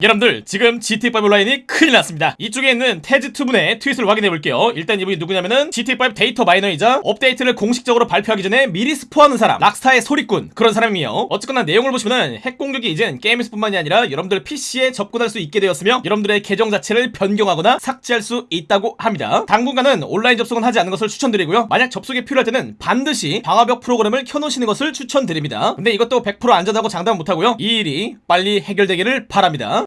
여러분들 지금 GTA5 온라인이 큰일 났습니다. 이쪽에 있는 Tez2분의 트윗을 확인해 볼게요. 일단 이분이 누구냐면은 GTA5 data miner이자 업데이트를 공식적으로 발표하기 전에 미리 스포하는 사람 락스타의 소리꾼 그런 사람이에요. 어쨌거나 내용을 보시면은 핵 공격이 이젠 게임에서 뿐만이 아니라 여러분들 PC에 접근할 수 있게 되었으며 여러분들의 계정 자체를 변경하거나 삭제할 수 있다고 합니다. 당분간은 온라인 접속은 하지 않는 것을 추천드리고요. 만약 접속이 필요할 때는 반드시 방화벽 프로그램을 켜놓으시는 것을 추천드립니다. 근데 이것도 100% 안전하다고 장담 못하고요. 이 일이 빨리 해결되기를 바랍니다.